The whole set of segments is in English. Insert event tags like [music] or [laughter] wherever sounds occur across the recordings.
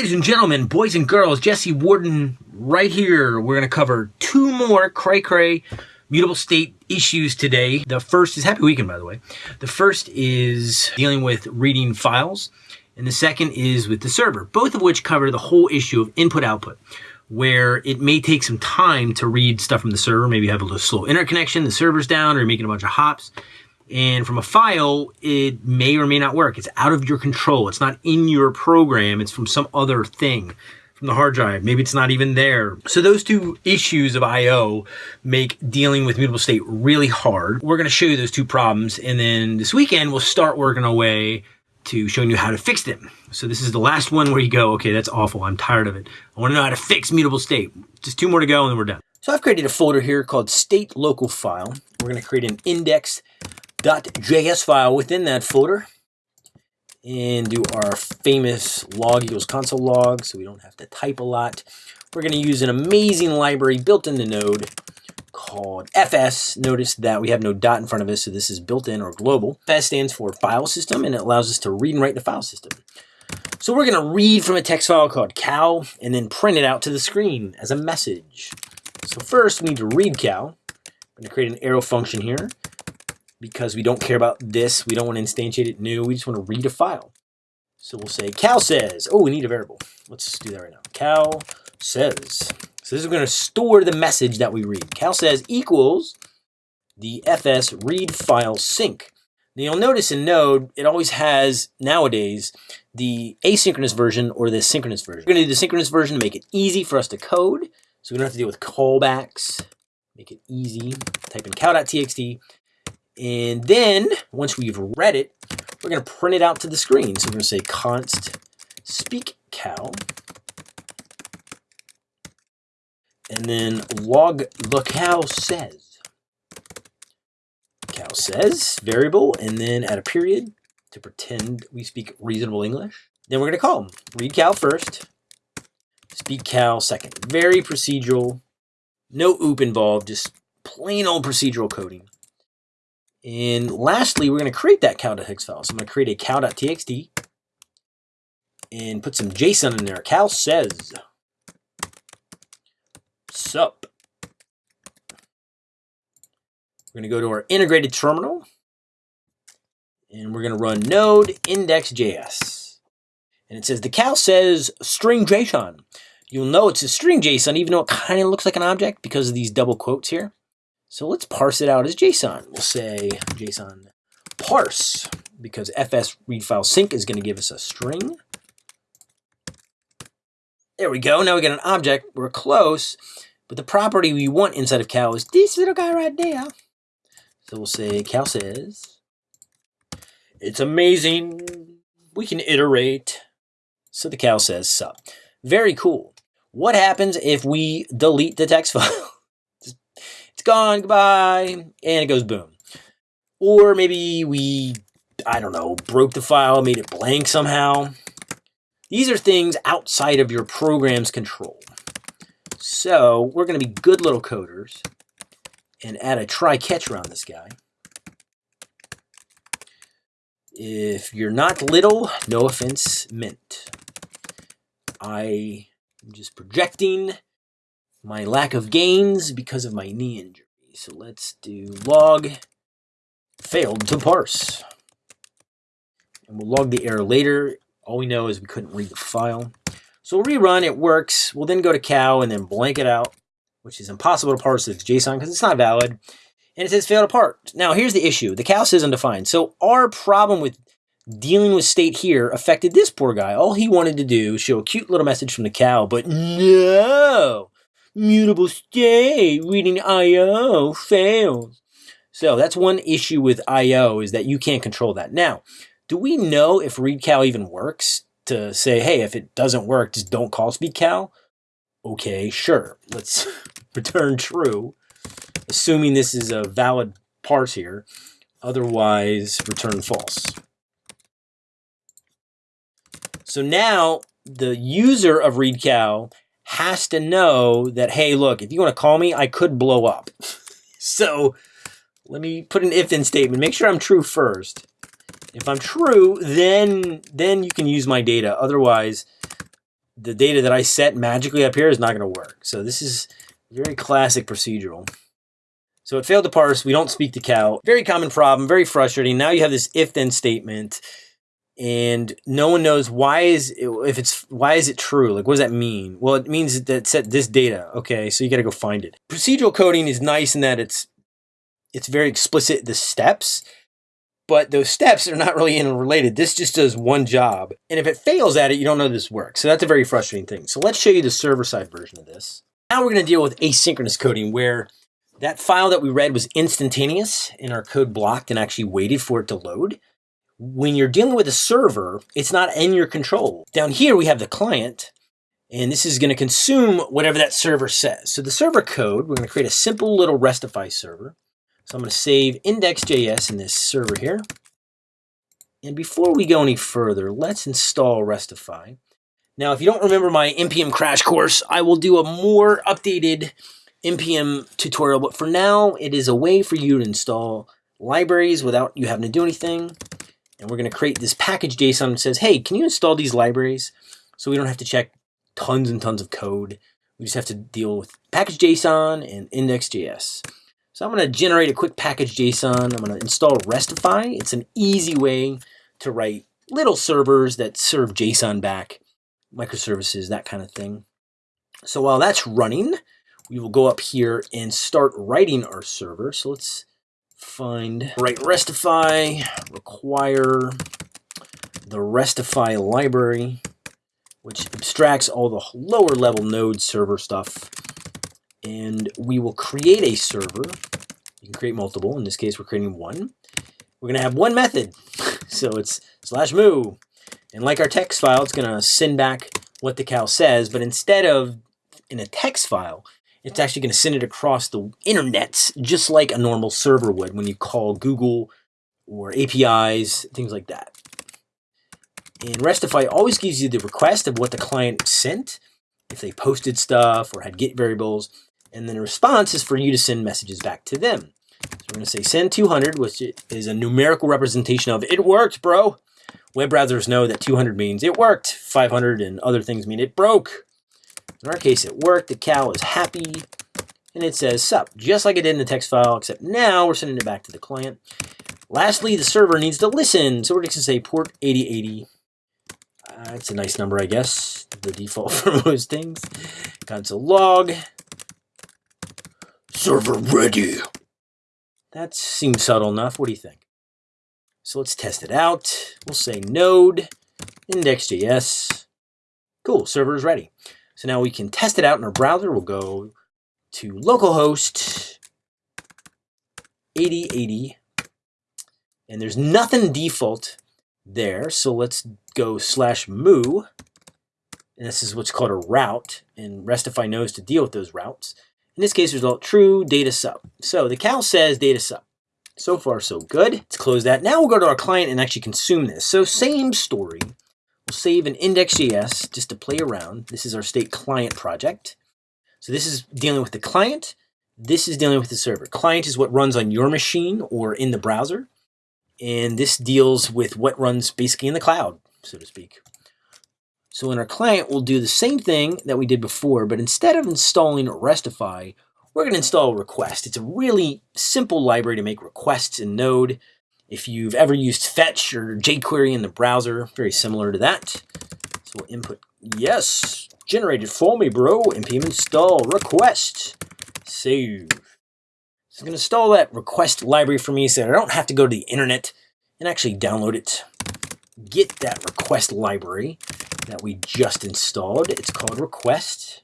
Ladies and gentlemen, boys and girls, Jesse Warden right here. We're going to cover two more cray cray mutable state issues today. The first is happy weekend, by the way. The first is dealing with reading files, and the second is with the server, both of which cover the whole issue of input output, where it may take some time to read stuff from the server. Maybe you have a little slow interconnection, the server's down, or you're making a bunch of hops. And from a file, it may or may not work. It's out of your control. It's not in your program. It's from some other thing from the hard drive. Maybe it's not even there. So those two issues of I.O. make dealing with mutable state really hard. We're going to show you those two problems. And then this weekend, we'll start working our way to showing you how to fix them. So this is the last one where you go, okay, that's awful. I'm tired of it. I want to know how to fix mutable state. Just two more to go and then we're done. So I've created a folder here called state local file. We're going to create an index .js file within that folder and do our famous log equals console log so we don't have to type a lot. We're going to use an amazing library built in the node called FS. Notice that we have no dot in front of us, so this is built in or global. FS stands for file system, and it allows us to read and write the file system. So we're going to read from a text file called cow and then print it out to the screen as a message. So first we need to read cow. I'm going to create an arrow function here because we don't care about this. We don't want to instantiate it new. We just want to read a file. So we'll say cal says, oh, we need a variable. Let's do that right now. Cal says. So this is going to store the message that we read. Cal says equals the fs read file sync. Now you'll notice in Node, it always has, nowadays, the asynchronous version or the synchronous version. We're going to do the synchronous version to make it easy for us to code. So we don't have to deal with callbacks. Make it easy. Type in cow.txt. And then once we've read it, we're going to print it out to the screen. So we're going to say const speak cow And then log the cow says. Cow says variable, and then add a period to pretend we speak reasonable English. Then we're going to call them. Read cow first, speak cow second. Very procedural, no OOP involved, just plain old procedural coding. And lastly, we're going to create that cow.txt file. So I'm going to create a cow.txt and put some JSON in there. Cow says, sup. We're going to go to our integrated terminal and we're going to run node index.js. And it says the cow says string JSON. You'll know it's a string JSON even though it kind of looks like an object because of these double quotes here. So let's parse it out as JSON. We'll say JSON parse because fs read file sync is going to give us a string. There we go. Now we got an object. We're close. But the property we want inside of cal is this little guy right there. So we'll say cal says, it's amazing. We can iterate. So the cal says sup. Very cool. What happens if we delete the text [laughs] file? It's gone, goodbye, and it goes boom. Or maybe we, I don't know, broke the file, made it blank somehow. These are things outside of your program's control. So we're going to be good little coders and add a try-catch around this guy. If you're not little, no offense meant. I am just projecting my lack of gains because of my knee injury. So let's do log failed to parse. And we'll log the error later. All we know is we couldn't read the file. So we'll rerun, it works. We'll then go to cow and then blank it out, which is impossible to parse with JSON because it's not valid. And it says failed to parse. Now here's the issue. The cow says undefined. So our problem with dealing with state here affected this poor guy. All he wanted to do was show a cute little message from the cow, but no! Mutable state, reading IO fails. So that's one issue with IO is that you can't control that. Now, do we know if readcal even works to say, hey, if it doesn't work, just don't call speakcal? Okay, sure. Let's [laughs] return true, assuming this is a valid parse here. Otherwise, return false. So now the user of readcal has to know that, hey, look, if you want to call me, I could blow up. [laughs] so let me put an if-then statement. Make sure I'm true first. If I'm true, then, then you can use my data. Otherwise, the data that I set magically up here is not going to work. So this is very classic procedural. So it failed to parse. We don't speak to cow. Very common problem, very frustrating. Now you have this if-then statement and no one knows why is it, if it's why is it true? Like what does that mean? Well it means that set this data. Okay so you got to go find it. Procedural coding is nice in that it's it's very explicit the steps but those steps are not really interrelated. This just does one job. And if it fails at it you don't know this works. So that's a very frustrating thing. So let's show you the server side version of this. Now we're going to deal with asynchronous coding where that file that we read was instantaneous and our code blocked and actually waited for it to load when you're dealing with a server, it's not in your control. Down here, we have the client, and this is going to consume whatever that server says. So the server code, we're going to create a simple little Restify server. So I'm going to save index.js in this server here. And before we go any further, let's install Restify. Now, if you don't remember my NPM crash course, I will do a more updated NPM tutorial, but for now, it is a way for you to install libraries without you having to do anything. And we're going to create this package JSON that says, hey, can you install these libraries? So we don't have to check tons and tons of code. We just have to deal with package JSON and index.js. So I'm going to generate a quick package JSON. I'm going to install Restify. It's an easy way to write little servers that serve JSON back, microservices, that kind of thing. So while that's running, we will go up here and start writing our server. So let's find write restify, require the restify library, which abstracts all the lower level node server stuff. And we will create a server. You can create multiple. In this case, we're creating one. We're going to have one method. [laughs] so it's slash moo. And like our text file, it's going to send back what the cow says. But instead of in a text file, it's actually going to send it across the internet just like a normal server would when you call Google or APIs, things like that. And Restify always gives you the request of what the client sent, if they posted stuff or had get variables, and then a response is for you to send messages back to them. So we're going to say send 200, which is a numerical representation of it worked, bro. Web browsers know that 200 means it worked. 500 and other things mean it broke. In our case, it worked. The cow is happy. And it says sup, just like it did in the text file, except now we're sending it back to the client. Lastly, the server needs to listen. So we're just going to say port 8080. Uh, it's a nice number, I guess. The default [laughs] for most things. Console log. Server ready. That seems subtle enough. What do you think? So let's test it out. We'll say node index.js. Cool, server is ready. So now we can test it out in our browser. We'll go to localhost 8080. And there's nothing default there. So let's go slash moo. And this is what's called a route. And Restify knows to deal with those routes. In this case, result true data sub. So the cow says data sub. So far, so good. Let's close that. Now we'll go to our client and actually consume this. So same story. Save an index.js just to play around. This is our state client project. So this is dealing with the client. This is dealing with the server. Client is what runs on your machine or in the browser. And this deals with what runs basically in the cloud, so to speak. So in our client, we'll do the same thing that we did before, but instead of installing Restify, we're going to install request. It's a really simple library to make requests in Node. If you've ever used Fetch or jQuery in the browser, very similar to that. So we'll input yes, generated for me, bro. npm install request, save. So going to install that request library for me so I don't have to go to the internet and actually download it. Get that request library that we just installed. It's called request.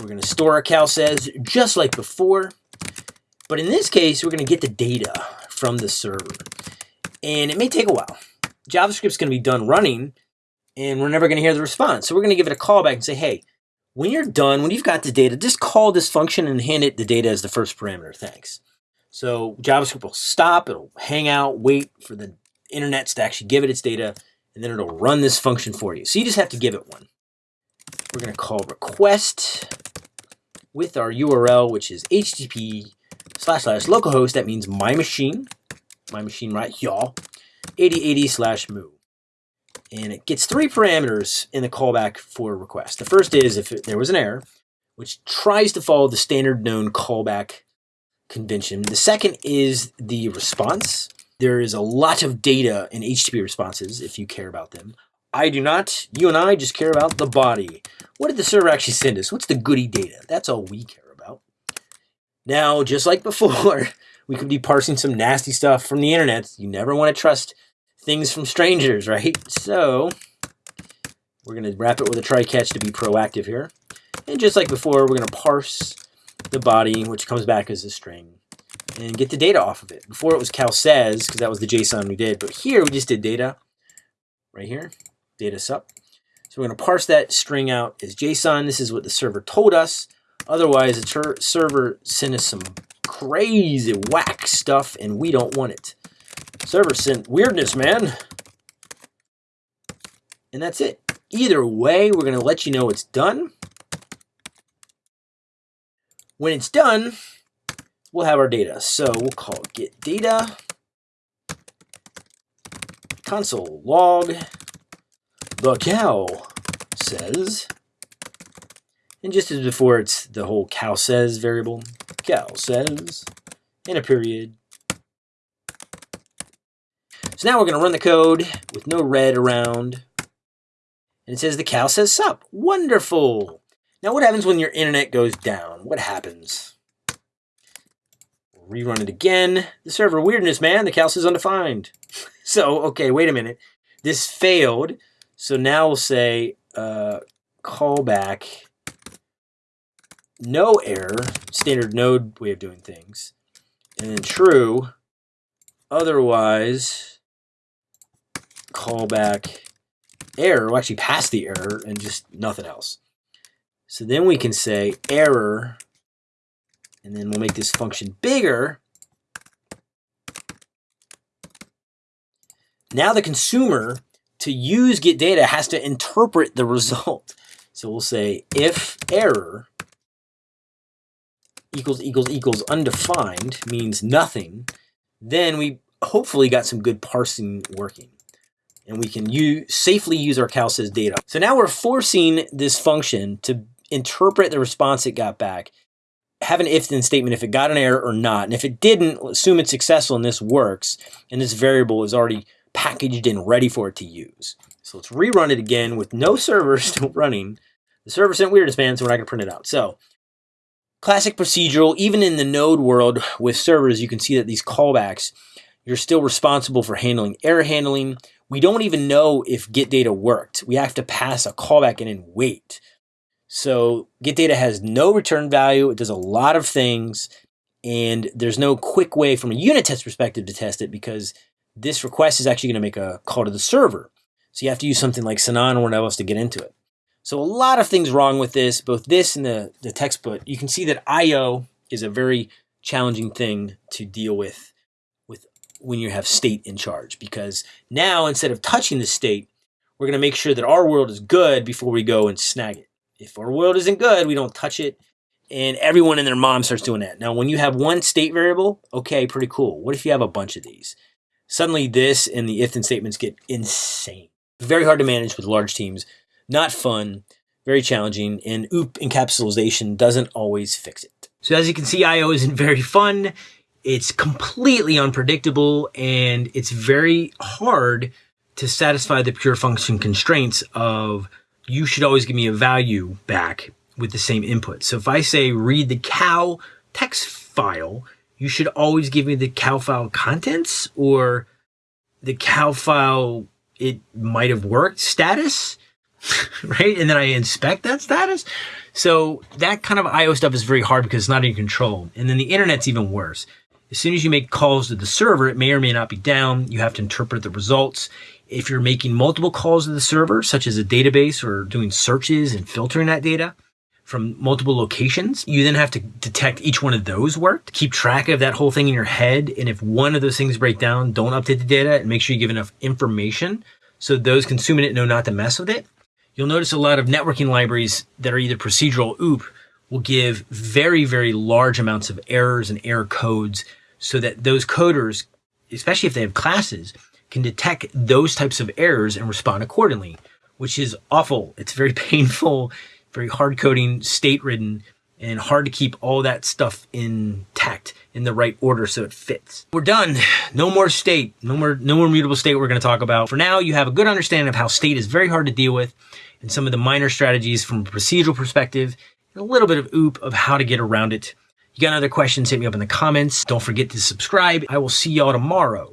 We're going to store our cal says just like before. But in this case, we're going to get the data from the server. And it may take a while. JavaScript's going to be done running, and we're never going to hear the response. So we're going to give it a callback and say, hey, when you're done, when you've got the data, just call this function and hand it the data as the first parameter. Thanks. So JavaScript will stop, it'll hang out, wait for the internets to actually give it its data, and then it'll run this function for you. So you just have to give it one. We're going to call request with our URL, which is http slash slash localhost, that means my machine, my machine right y'all, 8080 slash moo. and it gets three parameters in the callback for request. The first is if there was an error, which tries to follow the standard known callback convention. The second is the response. There is a lot of data in HTTP responses if you care about them. I do not. You and I just care about the body. What did the server actually send us? What's the goody data? That's all we care. Now, just like before, [laughs] we could be parsing some nasty stuff from the internet. You never want to trust things from strangers, right? So we're going to wrap it with a try catch to be proactive here. And just like before, we're going to parse the body, which comes back as a string, and get the data off of it. Before it was cal says, because that was the JSON we did, but here we just did data right here, data sup. So we're going to parse that string out as JSON. This is what the server told us. Otherwise, the server sent us some crazy whack stuff, and we don't want it. Server sent weirdness, man. And that's it. Either way, we're going to let you know it's done. When it's done, we'll have our data. So we'll call get data console log the cow says and just as before it's the whole cow says variable cow says in a period so now we're going to run the code with no red around and it says the cow says sup wonderful now what happens when your internet goes down? What happens? Rerun it again. The server weirdness, man. The cow says undefined. [laughs] so, okay, wait a minute. This failed. So now we'll say uh, callback no error, standard node way of doing things, and then true. Otherwise, callback error, will actually pass the error and just nothing else. So then we can say error, and then we'll make this function bigger. Now the consumer, to use get data, has to interpret the [laughs] result. So we'll say if error equals equals equals undefined means nothing, then we hopefully got some good parsing working and we can use, safely use our CalSys data. So now we're forcing this function to interpret the response it got back, have an if then statement if it got an error or not. And if it didn't, assume it's successful and this works, and this variable is already packaged and ready for it to use. So let's rerun it again with no server [laughs] still running. The server sent weirdest man, so we're not to print it out. So classic procedural, even in the node world with servers, you can see that these callbacks, you're still responsible for handling error handling. We don't even know if get data worked. We have to pass a callback in and wait. So get data has no return value. It does a lot of things. And there's no quick way from a unit test perspective to test it because this request is actually going to make a call to the server. So you have to use something like Sinon or whatever else to get into it. So a lot of things wrong with this, both this and the, the textbook. You can see that I.O. is a very challenging thing to deal with with when you have state in charge because now instead of touching the state, we're going to make sure that our world is good before we go and snag it if our world isn't good, we don't touch it. And everyone and their mom starts doing that. Now, when you have one state variable, okay, pretty cool. What if you have a bunch of these? Suddenly, this and the if then statements get insane. Very hard to manage with large teams. Not fun, very challenging, and OOP encapsulation doesn't always fix it. So, as you can see, IO isn't very fun. It's completely unpredictable, and it's very hard to satisfy the pure function constraints of you should always give me a value back with the same input. So if I say read the cow text file, you should always give me the cow file contents or the cow file it might have worked status, [laughs] right? And then I inspect that status. So that kind of IO stuff is very hard because it's not in control. And then the internet's even worse. As soon as you make calls to the server, it may or may not be down. You have to interpret the results. If you're making multiple calls to the server, such as a database or doing searches and filtering that data from multiple locations, you then have to detect each one of those worked, keep track of that whole thing in your head. And if one of those things break down, don't update the data and make sure you give enough information so those consuming it know not to mess with it. You'll notice a lot of networking libraries that are either procedural OOP will give very, very large amounts of errors and error codes so that those coders, especially if they have classes, can detect those types of errors and respond accordingly, which is awful. It's very [laughs] painful, very hard coding, state ridden, and hard to keep all that stuff intact in the right order so it fits. We're done. No more state. No more no more mutable state we're going to talk about. For now, you have a good understanding of how state is very hard to deal with and some of the minor strategies from a procedural perspective and a little bit of oop of how to get around it. You got other questions, hit me up in the comments. Don't forget to subscribe. I will see y'all tomorrow.